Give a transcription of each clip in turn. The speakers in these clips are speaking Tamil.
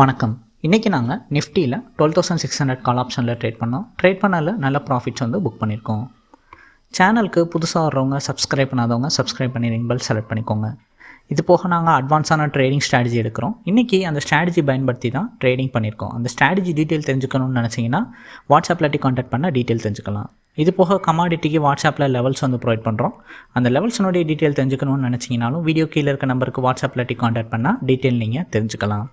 வணக்கம். இன்றைக்கி நாங்கள் நிஃப்டியில் twelve thousand six hundred call ஆப்ஷனில் ட்ரேட் பண்ணோம். ட்ரேட் பண்ணல நல்ல ப்ராஃபிட்ஸ் வந்து புக் பண்ணியிருக்கோம் சேனலுக்கு புதுசாக வர்றவங்க சப்ஸ்கிரைப் பண்ணாதவங்க சப்ஸ்கிரைப் பண்ணி ரிங் பெல் செலக்ட் பண்ணிக்கோங்க. இது போக நாங்கள் அட்வான்ஸான ட்ரேடிங் ஸ்ட்ராட்டஜி எடுக்கிறோம். இன்றைக்கி அந்த ஸ்ட்ராட்டஜி பயன்படுத்தி தான் ட்ரேடிங் பண்ணியிருக்கோம் அந்த ஸ்ட்ராட்டஜி டீட்டெயில் தெரிஞ்சுக்கணும்னு நினச்சிங்கன்னா வாட்ஸ்அப்பில் காண்டாக்ட் பண்ணால் டீட்டெயில் தெரிஞ்சுக்கலாம். இது போக கமாடிட்டிக்கு வாட்ஸ்அப்பில் லெவல்ஸ் வந்து ப்ரொவைட் பண்ணுறோம் அந்த லெவல்ஸினுடைய டீட்டெயில் தெரிஞ்சுக்கணும்னு நினச்சிங்கனாலும் வீடியோ கீழே இருக்க நம்பருக்கு வாட்ஸ்அப்பில் காண்டாக்ட் பண்ணால் டீட்டெயில் நீங்கள் தெரிஞ்சுக்கலாம்.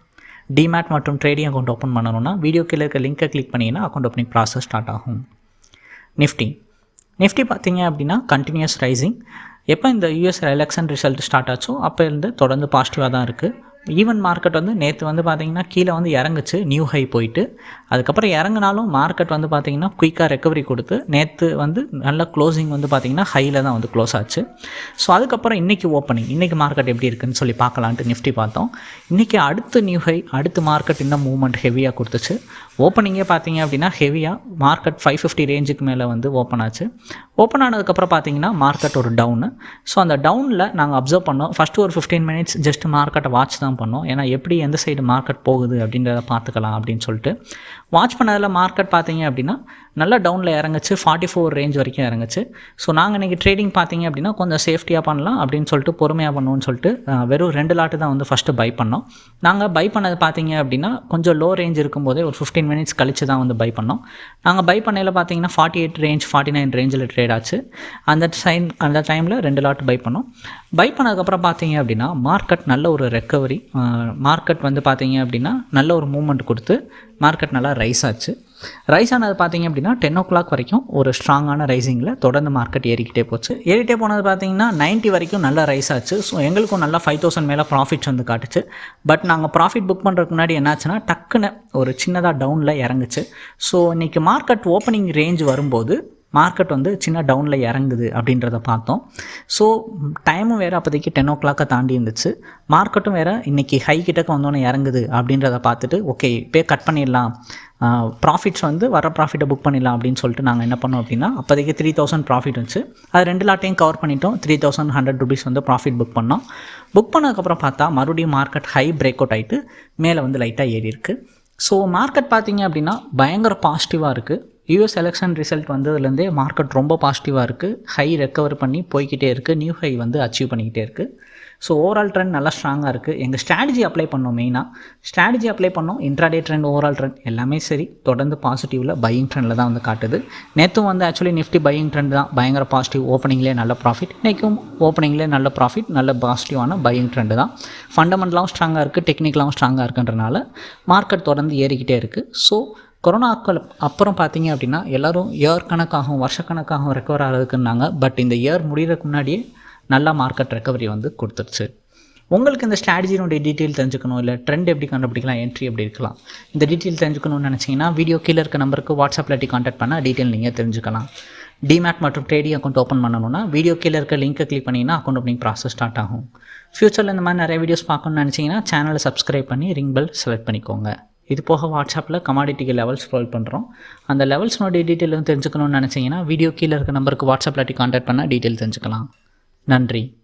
டிமேட் மற்றும் ட்ரேடிங் அக்கௌண்ட் ஓப்பன் பண்ணணும்னா வீடியோ கீழே இருக்க லிங்கை கிளிக் பண்ணிங்கன்னா அக்கௌண்ட் ஓப்பனிங் ப்ராசஸ் ஸ்டார்ட் ஆகும். நிஃப்டி நிஃப்டி பார்த்தீங்க அப்படின்னா கண்டினியூஸ் ரைசிங் எப்போ இந்த யூஎஸ் எலெக்ஷன் ரிசல்ட் ஸ்டார்ட் ஆச்சோ அப்போ இருந்து தொடர்ந்து பாசிட்டிவாக தான் இருக்குது ஈவன் மார்க்கெட் வந்து நேற்று வந்து பார்த்திங்கன்னா கீழே வந்து இறங்குச்சு நியூ ஹை போயிட்டு. அதுக்கப்புறம் இறங்கினாலும் மார்க்கெட் வந்து பார்த்திங்கன்னா குயிக்காக ரெக்கவரி கொடுத்து நேற்று வந்து நல்ல க்ளோசிங் வந்து பார்த்திங்கன்னா ஹையில் தான் வந்து க்ளோஸ் ஆச்சு. ஸோ அதுக்கப்புறம் இன்றைக்கி ஓப்பனிங் இன்றைக்கி மார்க்கெட் எப்படி இருக்குன்னு சொல்லி பார்க்கலான்ட்டு நிஃப்டி பார்த்தோம். இன்றைக்கி அடுத்து நியூ ஹை அடுத்து மார்க்கெட் இன்னும் மூவ்மெண்ட் ஹெவியாக கொடுத்துச்சு. ஓப்பனிங்கே பார்த்தீங்க அப்படின்னா ஹெவியாக மார்க்கெட் ஃபைவ் ஃபிஃப்டி ரேஞ்சுக்கு மேலே வந்து ஓப்பன் ஆச்சு. ஓப்பன் ஆனதுக்கப்புறம் பார்த்தீங்கன்னா மார்க்கெட் ஒரு டவுனு ஸோ அந்த டவுனில் நாங்கள் அப்சர்வ் பண்ணோம். ஃபஸ்ட்டு ஒரு ஃபிஃப்டீன் மினிட்ஸ் ஜஸ்ட் மார்க்கெட்டை வாட்ச் தான் பண்ணோம். ஏன்னா எப்படி எந்த சைடு மார்க்கெட் போகுது அப்படின்றத பார்த்துக்கலாம் அப்படின்னு சொல்லிட்டு வாட்ச் பண்ணதில் மார்க்கெட் பார்த்தீங்க அப்படின்னா நல்லா டவுனில் இறங்குச்சு. ஃபார்ட்டி ஃபோர் ரேஞ்ச் வரைக்கும் இறங்குச்சு. ஸோ நாங்கள் இன்றைக்கி ட்ரேடிங் பார்த்தீங்க அப்படின்னா கொஞ்சம் சேஃப்டியாக பண்ணலாம் அப்படின்னு சொல்லிட்டு பொறுமையாக பண்ணுவோம்னு சொல்லிட்டு வெறும் ரெண்டு லாட்டு தான் வந்து ஃபஸ்ட்டு பை பண்ணோம். நாங்கள் பை பண்ணது பார்த்தீங்க அப்படின்னா கொஞ்சம் லோ ரேஞ்ச் இருக்கும்போதே ஒரு ஃபிஃப்டீன் மினிட்ஸ் கழிச்சு தான் வந்து பை பண்ணோம். நாங்கள் பை பண்ணையில் பார்த்தீங்கன்னா forty eight range forty nine ரேஞ்சில் ட்ரேட் ஆச்சு. அந்த டைம் அந்த டைமில் ரெண்டு லாட் பை பண்ணோம். பை பண்ணதுக்கப்புறம் பார்த்தீங்க அப்படின்னா மார்க்கெட் நல்ல ஒரு ரெக்கவரி மார்க்கெட் வந்து பார்த்தீங்க அப்படின்னா நல்ல ஒரு மூமெண்ட் கொடுத்து மார்க்கெட் நல்லா ரைஸ் ஆச்சு. ரைஸ் ஆனது பார்த்தீங்க அப்படின்னா டென் ஓ கிளாக் வரைக்கும் ஒரு ஸ்ட்ராங்கான ரைசிங்கில் தொடர்ந்து மார்க்கெட் ஏறிக்கிட்டே போச்சு. ஏறிட்டே போனது பார்த்தீங்கன்னா 90 வரைக்கும் நல்லா ரைஸ் ஆச்சு. ஸோ எங்களுக்கும் நல்லா ஃபைவ் தௌசண்ட் மேலே ப்ராஃபிட்ஸ் வந்து காட்டுச்சு. பட் நாங்கள் ப்ராஃபிட் புக் பண்ணுறதுக்கு முன்னாடி என்னாச்சுன்னா டக்குன்னு ஒரு சின்னதாக டவுனில் இறங்குச்சு. ஸோ இன்றைக்கி மார்க்கெட் ஓப்பனிங் ரேஞ்ச் வரும்போது மார்க்கெட் வந்து சின்ன டவுனில் இறங்குது அப்படின்றத பார்த்தோம். ஸோ டைமும் வேறு அப்போதைக்கு டென் ஓ கிளாக்கை தாண்டி இருந்துச்சு. மார்க்கெட்டும் வேறு இன்றைக்கி ஹை கிட்டக்கு வந்தோன்னே இறங்குது அப்படின்றத பார்த்துட்டு ஓகே இப்போ கட் பண்ணிடலாம். ப்ராஃபிட்ஸ் வந்து வர ப்ராஃபிட்டை புக் பண்ணிடலாம் அப்படின்னு சொல்லிட்டு நாங்கள் என்ன பண்ணோம் அப்படின்னா அப்போதைக்கு த்ரீ தௌசண்ட் ப்ராஃபிட் வந்துச்சு அது ரெண்டு லாட்டையும் கவர் பண்ணிட்டோம். த்ரீ தௌசண்ட் ஹண்ட்ரட் ருபீஸ் வந்து ப்ராஃபிட் புக் பண்ணோம். புக் பண்ணதுக்கப்புறம் பார்த்தா மறுபடியும் மார்க்கெட் ஹை பிரேக் அவுட் ஆகிட்டு மேலே வந்து லைட்டாக ஏறி இருக்குது ஸோ மார்க்கெட் பார்த்தீங்க அப்படின்னா பயங்கர பாசிட்டிவாக இருக்குது யூஎஸ் எலெக்ஷன் ரிசல்ட் வந்ததுலேருந்தே மார்க்கெட் ரொம்ப பாசிட்டிவாக இருக்குது ஹை ரெக்கவர் பண்ணி போய்க்கிட்டே இருக்குது நியூ ஹை வந்து அச்சீவ் பண்ணிக்கிட்டே இருக்குது ஸோ ஓவரால் ட்ரெண்ட் நல்லா ஸ்ட்ராங்காக இருக்குது எங்கள் ஸ்ட்ராட்டஜி அப்ளை பண்ணோம் மெயினாக ஸ்ட்ராட்டஜி அப்ளை பண்ணோம். இன்ட்ராடே ட்ரெண்ட் ஓவரால் ட்ரெண்ட் எல்லாமே சரி. தொடர்ந்து பாசிட்டிவில் பையிங் ட்ரெண்டில் தான் வந்து காட்டுது. நேற்றும் வந்து ஆக்சுவலி நிஃப்டி பையிங் ட்ரெண்ட் தான். பயங்கர பாசிட்டிவ் ஓப்பனிங்லேயே நல்ல ப்ராஃபிட் இன்றைக்கும் ஓப்பனிங்லேயே நல்ல ப்ராஃபிட் நல்ல பாசிட்டிவான பையிங் ட்ரெண்டு தான். ஃபண்டமெண்டலாகவும் ஸ்ட்ராங்காக இருக்குது டெக்னிக்கலாகவும் ஸ்ட்ராங்காக இருக்குன்றனால மார்க்கெட் தொடர்ந்து ஏறிக்கிட்டே இருக்குது ஸோ கொரோனாக்கள் அப்புறம் பார்த்தீங்க அப்படின்னா எல்லோரும் இயர் கணக்காகவும் வருஷக்கணக்காகவும் ரெக்கவர் ஆகிறதுக்குன்னாங்க. பட் இந்த இயர் முடிகிறதுக்கு முன்னாடியே நல்லா மார்க்கெட் ரெக்கவரி வந்து கொடுத்துருச்சு. உங்களுக்கு இந்த ஸ்ட்ராட்டஜினுடைய டீட்டெயில் தெரிஞ்சுக்கணும் இல்லை ட்ரெண்ட் எப்படி கண்டுபிடிக்கலாம் என்ட்ரி எப்படி இருக்கலாம் இந்த டீட்டெயில் தெரிஞ்சுக்கணும்னு நினச்சிங்கன்னா வீடியோ கீழே இருக்க நம்பருக்கு வாட்ஸ்அப்பில் காண்டாக்ட் பண்ணால் டீட்டெயில் நீங்கள் தெரிஞ்சுக்கலாம். டிமேட் மற்றும் ட்ரேடிங் அக்கௌண்ட் ஓப்பன் பண்ணணும்னா வீடியோ கீழே இருக்க லிங்கை கிளிக் பண்ணிங்கன்னா அக்கௌண்ட் ஓப்பனிங் ப்ராசஸ் ஸ்டார்ட் ஆகும். ஃப்யூச்சரில் இந்த மாதிரி நிறைய வீடியோஸ் பார்க்கணும்னு நினச்சிங்கன்னா சேனலை சப்ஸ்கிரைப் பண்ணி ரிங் பெல் செலக்ட் பண்ணிக்கோங்க. இது போக வாட்ஸ்அப்பில் கமாடிட்டிக்கு லெவல்ஸ் ப்ரொவைட் பண்ணுறோம் அந்த லெவல்ஸ்னுடைய டீட்டெயில் தெரிஞ்சுக்கணும்னு நினச்சிங்கன்னா வீடியோ கீழே இருக்க நம்பருக்கு வாட்ஸ்அப்பில் கான்டாக்ட் பண்ணால் டீட்டெயில் தெரிஞ்சுக்கலாம். நன்றி.